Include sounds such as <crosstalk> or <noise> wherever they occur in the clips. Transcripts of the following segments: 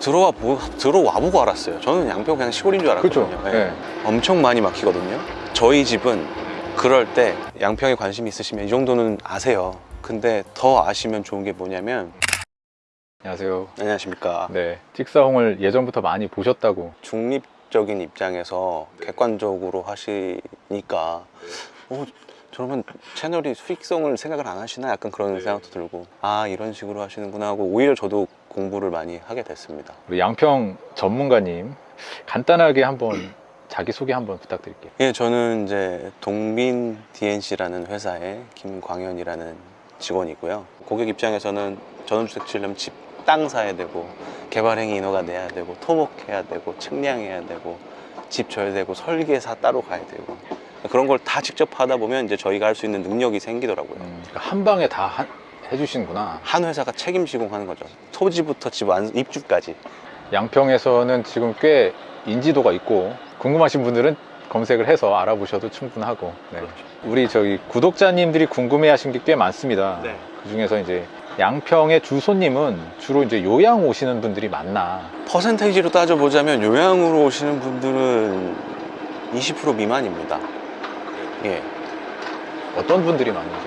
들어와 보, 들어와 보고 알았어요. 저는 양평 그냥 시골인 줄. 알았거든요. 예. 네. 엄청 많이 막히거든요. 저희 집은 그럴 때 양평에 관심 있으시면 이 정도는 아세요. 근데 더 아시면 좋은 게 뭐냐면 안녕하세요. 안녕하십니까. 네. 찍사홍을 예전부터 많이 보셨다고. 중립적인 입장에서 객관적으로 하시니까 어, 저러면 채널이 수익성을 생각을 안 하시나 약간 그런 생각도 들고 아 이런 식으로 하시는구나 하고 오히려 저도 공부를 많이 하게 됐습니다. 우리 양평 전문가님 간단하게 한번 자기소개 한번 부탁드릴게요. 예, 저는 이제 동빈 DNC라는 회사의 김광현이라는 직원이고요. 고객 입장에서는 전원주택 지으려면 집 땅 사야 되고 개발행위 인허가 내야 되고 토목해야 되고 측량해야 되고 집 져야 되고 설계사 따로 가야 되고 그런 걸 다 직접 하다 보면 이제 저희가 할 수 있는 능력이 생기더라고요. 음, 그러니까 한 방에 다 하- 해주시는구나. 한 회사가 책임 시공하는 거죠. 토지부터 집 완, 입주까지. 양평에서는 지금 꽤 인지도가 있고 궁금하신 분들은 검색을 해서 알아보셔도 충분하고 네. 우리 저기 구독자님들이 궁금해 하신 게 꽤 많습니다. 네. 그 중에서 이제 양평의 주소님은 주로 이제 요양 오시는 분들이 많나. 퍼센테이지로 따져보자면 요양으로 오시는 분들은 20% 미만입니다. 예. 어떤 분들이 많은지.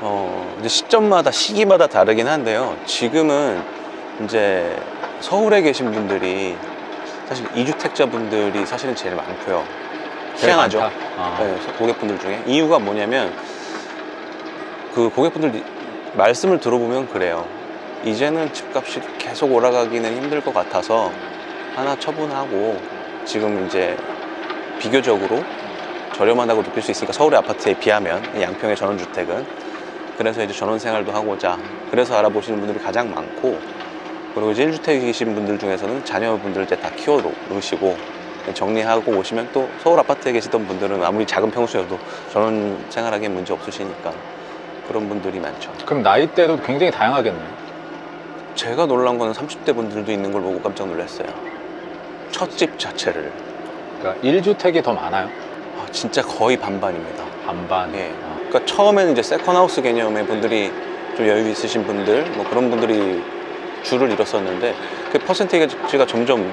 어, 이제 시점마다 시기마다 다르긴 한데요. 지금은 이제 서울에 계신 분들이 사실 이주택자 분들이 사실은 제일 많고요. 희한하죠. 아. 네, 고객분들 중에 이유가 뭐냐면 그 고객분들 말씀을 들어보면 그래요. 이제는 집값이 계속 올라가기는 힘들 것 같아서 하나 처분하고 지금 이제 비교적으로 저렴하다고 느낄 수 있으니까 서울의 아파트에 비하면 양평의 전원주택은 그래서 이제 전원 생활도 하고자 그래서 알아보시는 분들이 가장 많고 그리고 이제 1주택이신 분들 중에서는 자녀분들 이제 다 키워 놓으시고 정리하고 오시면 또 서울 아파트에 계시던 분들은 아무리 작은 평수여도 전원 생활하기엔 문제 없으시니까 그런 분들이 많죠. 그럼 나이대도 굉장히 다양하겠네요. 제가 놀란 거는 30대 분들도 있는 걸 보고 깜짝 놀랐어요. 첫 집 자체를 그러니까 1주택이 더 많아요. 아, 진짜 거의 반반입니다. 반반. 예. 아. 그러니까 처음에는 이제 세컨하우스 개념의 분들이 좀 여유 있으신 분들 뭐 그런 분들이 줄을 이뤘었는데 그 퍼센테이지가 점점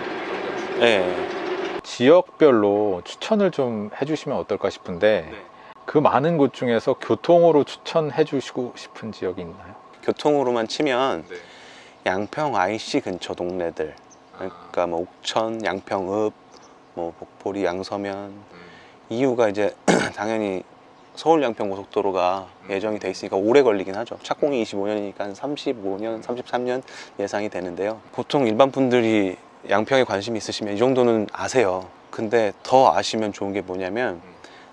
예. 지역별로 추천을 좀 해주시면 어떨까 싶은데 네. 그 많은 곳 중에서 교통으로 추천해 주시고 싶은 지역이 있나요? 교통으로만 치면 양평 IC 근처 동네들 그러니까 뭐 옥천, 양평읍, 뭐 복포리, 양서면 이유가 이제 <clears throat> 당연히 서울 양평 고속도로가 예정이 돼 있으니까 오래 걸리긴 하죠. 착공이 25년이니까 한 35년, 33년 예상이 되는데요. 보통 일반 분들이 양평에 관심 있으시면 이 정도는 아세요. 근데 더 아시면 좋은 게 뭐냐면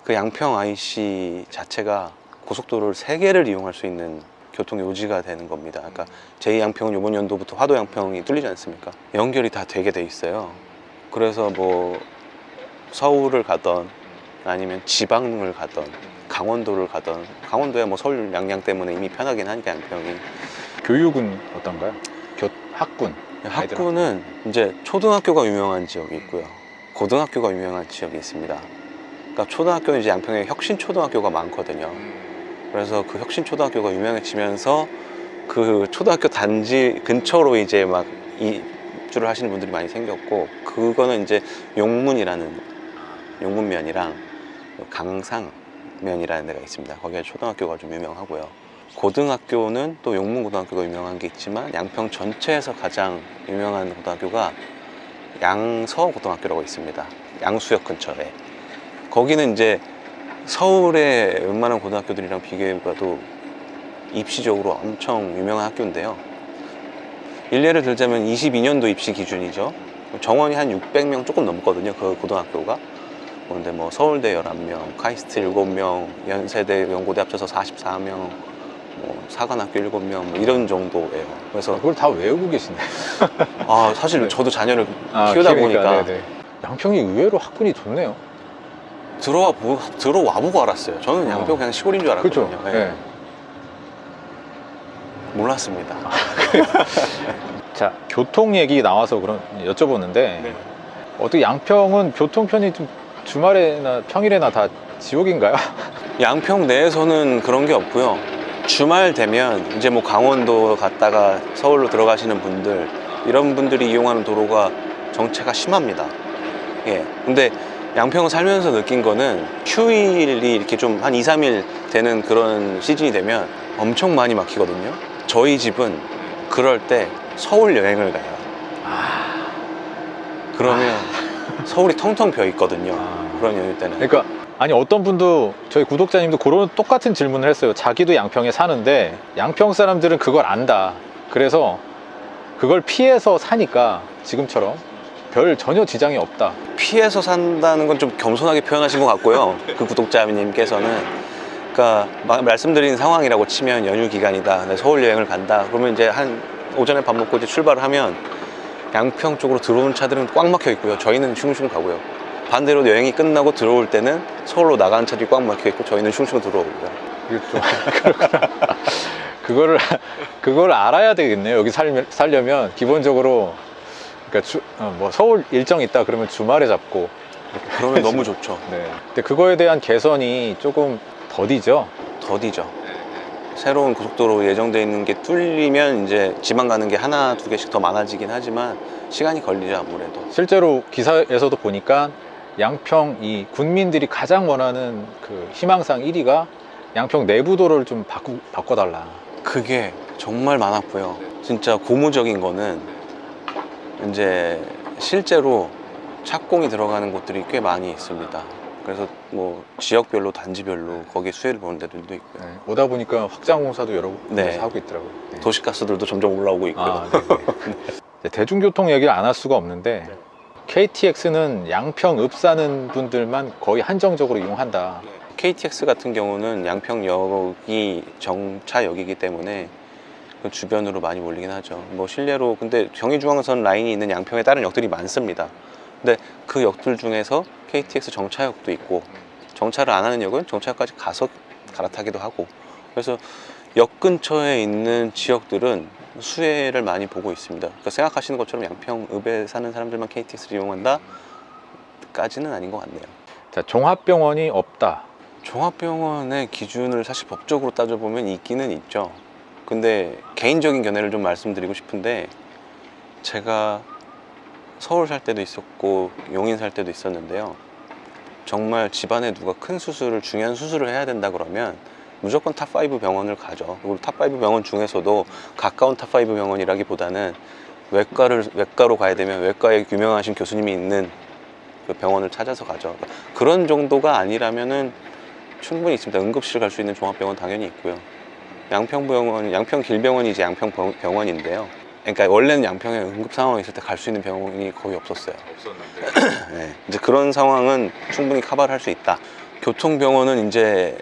그 양평 IC 자체가 고속도로를 세 개를 이용할 수 있는 교통 요지가 되는 겁니다. 그러니까 제2양평은 이번 연도부터 화도 양평이 뚫리지 않습니까? 연결이 다 되게 돼 있어요. 그래서 뭐 서울을 가던 아니면 지방을 가던 강원도를 가던 강원도야 뭐 서울 양양 때문에 이미 편하긴 하니까 양평이 교육은 어떤가요? 교, 학군. 학구는 이제 초등학교가 유명한 지역이 있고요. 고등학교가 유명한 지역이 있습니다. 그러니까 초등학교는 이제 양평에 혁신초등학교가 많거든요. 그래서 그 혁신초등학교가 유명해지면서 그 초등학교 단지 근처로 이제 막 입주를 하시는 분들이 많이 생겼고 그거는 이제 용문이라는 용문면이랑 강상면이라는 데가 있습니다. 거기가 초등학교가 좀 유명하고요. 고등학교는 또 용문고등학교가 유명한 게 있지만 양평 전체에서 가장 유명한 고등학교가 양서고등학교라고 있습니다. 양수역 근처에. 거기는 이제 서울의 웬만한 고등학교들이랑 비교해봐도 입시적으로 엄청 유명한 학교인데요. 일례를 들자면 22년도 입시 기준이죠. 정원이 한 600명 조금 넘거든요. 그 고등학교가. 그런데 뭐 서울대 11명, 카이스트 7명, 연세대, 연고대 합쳐서 44명, 뭐 사관학교 7명 뭐 이런 정도예요. 그래서 그걸 다 외우고 계시네. <laughs> 아 사실 저도 자녀를 아, 키우다 키우니까, 보니까 네네. 양평이 의외로 학군이 좋네요. 들어와 보, 들어와 보고 알았어요. 저는 양평 어. 그냥 시골인 줄. 알았거든요. 네. 예. 몰랐습니다. <laughs> 자, 교통 얘기 나와서 그런 여쭤보는데 네. 어떻게 양평은 교통편이 좀 주말에나 평일에나 다 지옥인가요? <laughs> 양평 내에서는 그런 게 없고요. 주말 되면 이제 뭐 강원도 갔다가 서울로 들어가시는 분들 이런 분들이 이용하는 도로가 정체가 심합니다. 예. 근데 양평 살면서 느낀 거는 휴일이 이렇게 좀 한 2, 3일 되는 그런 시즌이 되면 엄청 많이 막히거든요. 저희 집은 그럴 때 서울 여행을 가요. 그러면 서울이 텅텅 비어 있거든요. 아. 그런 연휴 때는. 그러니까 아니 어떤 분도 저희 구독자님도 그런 똑같은 질문을 했어요. 자기도 양평에 사는데 양평 사람들은 그걸 안다. 그래서 그걸 피해서 사니까 지금처럼 별 전혀 지장이 없다. 피해서 산다는 건 좀 겸손하게 표현하신 것 같고요. <laughs> 그 구독자님께서는. 그러니까 막 말씀드린 상황이라고 치면 연휴 기간이다. 서울 여행을 간다. 그러면 이제 한 오전에 밥 먹고 이제 출발을 하면 양평 쪽으로 들어오는 차들은 꽉 막혀 있고요. 저희는 슝슝 가고요. 반대로 여행이 끝나고 들어올 때는 서울로 나가는 차들이 꽉 막혀 있고 저희는 슝슝 들어오고요. 그렇구나. <laughs> 그거를 그걸 알아야 되겠네요. 여기 살, 살려면 기본적으로 그러니까 주, 어, 뭐 서울 일정 있다 그러면 주말에 잡고 그러면 너무 좋죠. 네. 근데 그거에 대한 개선이 조금 더디죠. 더디죠. 새로운 고속도로 예정돼 있는 게 뚫리면 이제 지방 가는 게 하나 두 개씩 더 많아지긴 하지만 시간이 걸리죠 아무래도. 실제로 기사에서도 보니까 양평 이 군민들이 가장 원하는 그 희망상 1위가 양평 내부도를 좀 바꾸, 바꿔달라. 그게 정말 많았고요. 진짜 고무적인 거는 이제 실제로 착공이 들어가는 곳들이 꽤 많이 있습니다. 그래서 뭐 지역별로 단지별로 거기에 수혜를 보는 데들도 있고요. 네. 오다 보니까 확장 공사도 여러 네. 군데서 하고 있더라고요. 네. 도시가스들도 점점 올라오고 있고요. 아, 네. 네, <laughs> 대중교통 얘기를 안 할 수가 없는데 KTX는 양평 읍 사는 분들만 거의 한정적으로 이용한다. KTX 같은 경우는 양평역이 정차역이기 때문에 그 주변으로 많이 몰리긴 하죠. 뭐 실례로 근데 경의중앙선 라인이 있는 양평에 다른 역들이 많습니다. 근데 그 역들 중에서 KTX 정차역도 있고 정차를 안 하는 역은 정차역까지 가서 갈아타기도 하고 그래서 역 근처에 있는 지역들은 수혜를 많이 보고 있습니다. 그러니까 생각하시는 것처럼 양평읍에 사는 사람들만 KTX를 이용한다? 까지는 아닌 것 같네요. 자, 종합병원이 없다. 종합병원의 기준을 사실 법적으로 따져보면 있기는 있죠. 근데 개인적인 견해를 좀 말씀드리고 싶은데 제가 서울 살 때도 있었고 용인 살 때도 있었는데요. 정말 집안에 누가 큰 수술을 중요한 수술을 해야 된다 그러면 무조건 top5 병원을 가죠. 그리고 top5 병원 중에서도 가까운 top5 병원이라기보다는 외과를 외과로 가야 되면 외과에 유명하신 교수님이 있는 그 병원을 찾아서 가죠. 그런 정도가 아니라면은 충분히 있습니다. 응급실 갈 수 있는 종합병원 당연히 있고요. 양평병원, 양평길병원이 이제 양평병원인데요. 그러니까 원래는 양평에 응급 상황이 있을 때 갈 수 있는 병원이 거의 없었어요. 없었는데 <clears throat> 네, 이제 그런 상황은 충분히 커버를 할 수 있다. 교통병원은 이제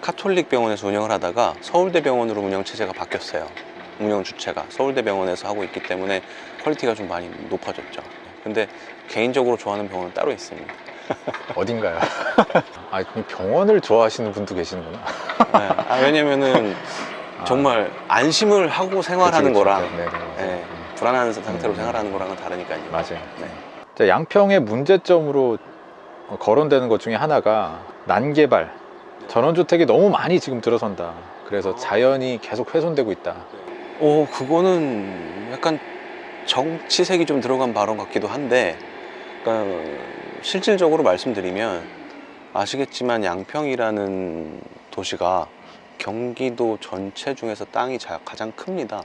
카톨릭 병원에서 운영을 하다가 서울대병원으로 운영 체제가 바뀌었어요. 운영 주체가 서울대병원에서 하고 있기 때문에 quality가 좀 많이 높아졌죠. 근데 개인적으로 좋아하는 병원은 따로 있습니다. <laughs> 어딘가요? <laughs> 아, 이 병원을 좋아하시는 분도 계시는구나. 네, 아, 왜냐면은 정말 안심을 하고 생활하는 그치, 그치. 거랑 네, 네, 맞아요. 예, 불안한 상태로 음. 생활하는 거랑은 다르니까요. 맞아요. 네. 자, 양평의 문제점으로 거론되는 것 중에 하나가 난개발, 전원주택이 너무 많이 지금 들어선다. 그래서 자연이 계속 훼손되고 있다. 오, 그거는 약간 정치색이 좀 들어간 발언 같기도 한데, 그러니까 실질적으로 말씀드리면 아시겠지만 양평이라는 도시가 경기도 전체 중에서 땅이 자- 가장 큽니다.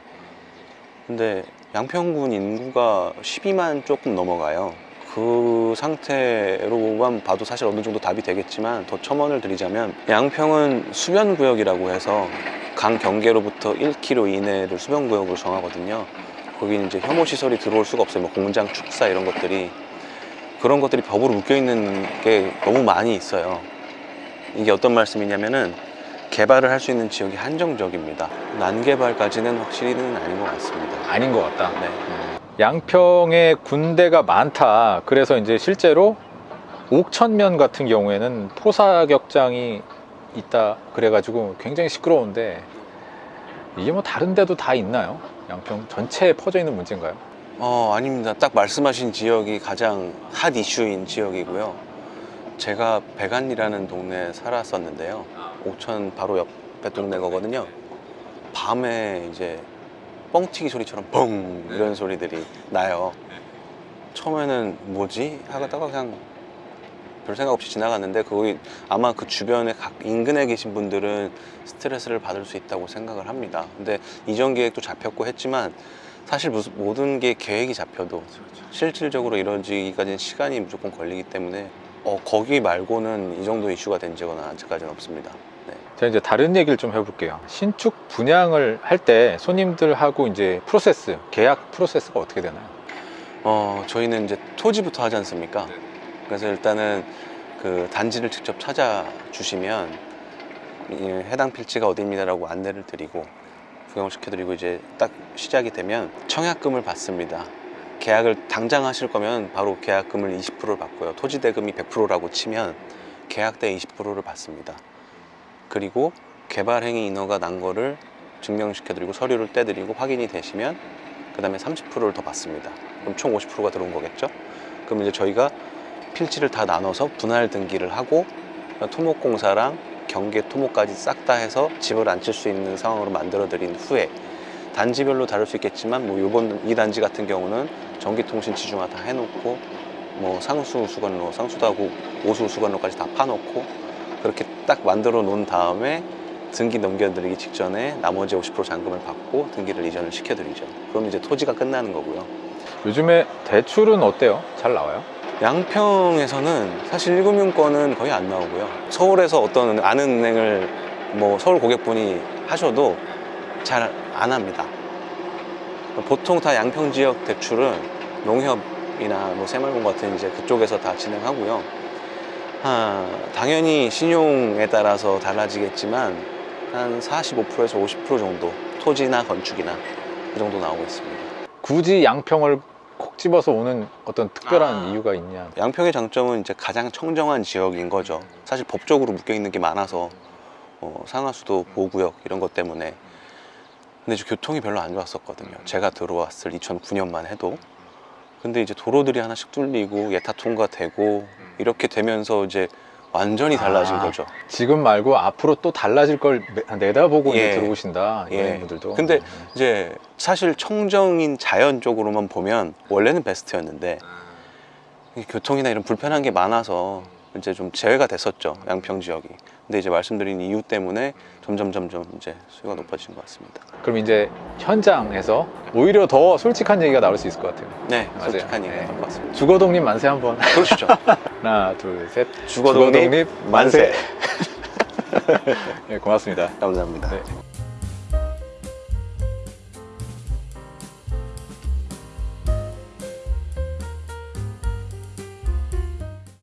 근데 양평군 인구가 12만 조금 넘어가요. 그 상태로만 봐도 사실 어느 정도 답이 되겠지만 더 첨언을 드리자면 양평은 수변구역이라고 해서 강 경계로부터 1km 이내를 수변구역으로 정하거든요. 거기 이제 혐오 시설이 들어올 수가 없어요. 뭐 공장, 축사 이런 것들이 그런 것들이 법으로 묶여 있는 게 너무 많이 있어요. 이게 어떤 말씀이냐면은 개발을 할 수 있는 지역이 한정적입니다. 난개발까지는 확실히는 아닌 것 같습니다. 아닌 것 같다. 네. 양평에 군대가 많다. 그래서 이제 실제로 옥천면 같은 경우에는 포사격장이 있다. 그래가지고 굉장히 시끄러운데 이게 뭐 다른 데도 다 있나요? 양평 전체에 퍼져 있는 문제인가요? 어, 아닙니다. 딱 말씀하신 지역이 가장 핫 이슈인 지역이고요. 제가 백안이라는 동네에 살았었는데요. 옥천 바로 옆에 동네 거거든요. 밤에 이제 뻥튀기 소리처럼 뻥 이런 소리들이 나요. 처음에는 뭐지 하다가 그냥 별 생각 없이 지나갔는데 거기 아마 그 주변에 각 인근에 계신 분들은 스트레스를 받을 수 있다고 생각을 합니다. 근데 이전 계획도 잡혔고 했지만 사실 무슨 모든 게 계획이 잡혀도 실질적으로 이루어지기까지는 시간이 무조건 걸리기 때문에 어, 거기 말고는 이 정도 이슈가 된 적은 아직까지는 없습니다. 네. 제가 이제 다른 얘기를 좀 해볼게요. 신축 분양을 할 때 손님들하고 이제 프로세스, 계약 프로세스가 어떻게 되나요? 어, 저희는 이제 토지부터 하지 않습니까? 그래서 일단은 그 단지를 직접 찾아주시면 이 해당 필지가 어디입니다 라고 안내를 드리고 구경을 시켜드리고 이제 딱 시작이 되면 청약금을 받습니다. 계약을 당장 하실 거면 바로 계약금을 20%를 받고요. 토지 대금이 100%라고 치면 계약 때 20%를 받습니다. 그리고 개발 행위 인허가 난 거를 증명시켜드리고 서류를 떼드리고 확인이 되시면 그 다음에 30%를 더 받습니다. 그럼 총 50%가 들어온 거겠죠? 그럼 이제 저희가 필지를 다 나눠서 분할 등기를 하고 토목공사랑 경계 토목까지 싹 다 해서 집을 앉힐 수 있는 상황으로 만들어 드린 후에 단지별로 다를 수 있겠지만 뭐 이번 이 단지 같은 경우는 전기통신 지중화 다 해놓고 뭐 상수 수건로 상수도 하고 오수 수건로까지 다 파놓고 그렇게 딱 만들어 놓은 다음에 등기 넘겨드리기 직전에 나머지 50% 잔금을 받고 등기를 이전을 시켜드리죠. 그럼 이제 토지가 끝나는 거고요. 요즘에 대출은 어때요? 잘 나와요? 양평에서는 사실 1금융권은 거의 안 나오고요. 서울에서 어떤 아는 은행을 뭐 서울 고객분이 하셔도 잘 안 합니다. 보통 다 양평 지역 대출은 농협이나 뭐 새마을공 같은 이제 그쪽에서 다 진행하고요. 아, 당연히 신용에 따라서 달라지겠지만 한 45%에서 50% 정도 토지나 건축이나 그 정도 나오고 있습니다. 굳이 양평을 콕 집어서 오는 어떤 특별한 아. 이유가 있냐? 양평의 장점은 이제 가장 청정한 지역인 거죠. 사실 법적으로 묶여 있는 게 많아서 어, 상하수도 보호구역 이런 것 때문에 근데 이제 교통이 별로 안 좋았었거든요. 제가 들어왔을 2009년만 해도 근데 이제 도로들이 하나씩 뚫리고 예타 통과되고 이렇게 되면서 이제 완전히 달라진 아. 거죠. 지금 말고 앞으로 또 달라질 걸 내- 내다보고 예. 들어오신다 예. 연예인분들도. 근데 이제 사실 청정인 자연 쪽으로만 보면 원래는 베스트였는데 이 교통이나 이런 불편한 게 많아서 이제 좀 제외가 됐었죠 양평 지역이. 근데 이제 말씀드린 이유 때문에 점점 점점 이제 수요가 높아진 것 같습니다. 그럼 이제 현장에서 오히려 더 솔직한 얘기가 나올 수 있을 것 같아요. 네, 맞아요. 솔직한 얘기가 네. 나올 것 같습니다. 주거독립 만세 한번. 그러시죠. <laughs> 하나, 둘, 셋. 주거독립 만세. 네, <laughs> 고맙습니다. 감사합니다. 네.